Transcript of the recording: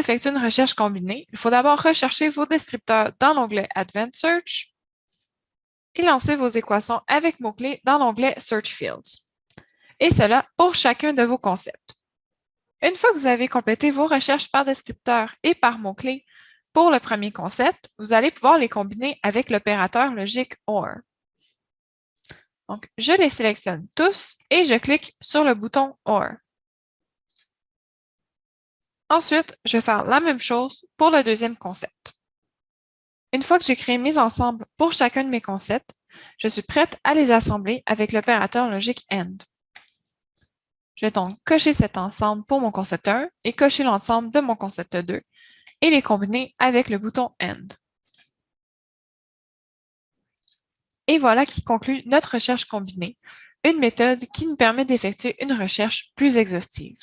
effectuer une recherche combinée, il faut d'abord rechercher vos descripteurs dans l'onglet Advanced Search et lancer vos équations avec mots-clés dans l'onglet Search Fields. Et cela pour chacun de vos concepts. Une fois que vous avez complété vos recherches par descripteur et par mots-clés pour le premier concept, vous allez pouvoir les combiner avec l'opérateur logique OR. Donc, je les sélectionne tous et je clique sur le bouton OR. Ensuite, je vais faire la même chose pour le deuxième concept. Une fois que j'ai créé mes ensembles pour chacun de mes concepts, je suis prête à les assembler avec l'opérateur logique AND. Je vais donc cocher cet ensemble pour mon concept 1 et cocher l'ensemble de mon concept 2 et les combiner avec le bouton AND. Et voilà qui conclut notre recherche combinée, une méthode qui nous permet d'effectuer une recherche plus exhaustive.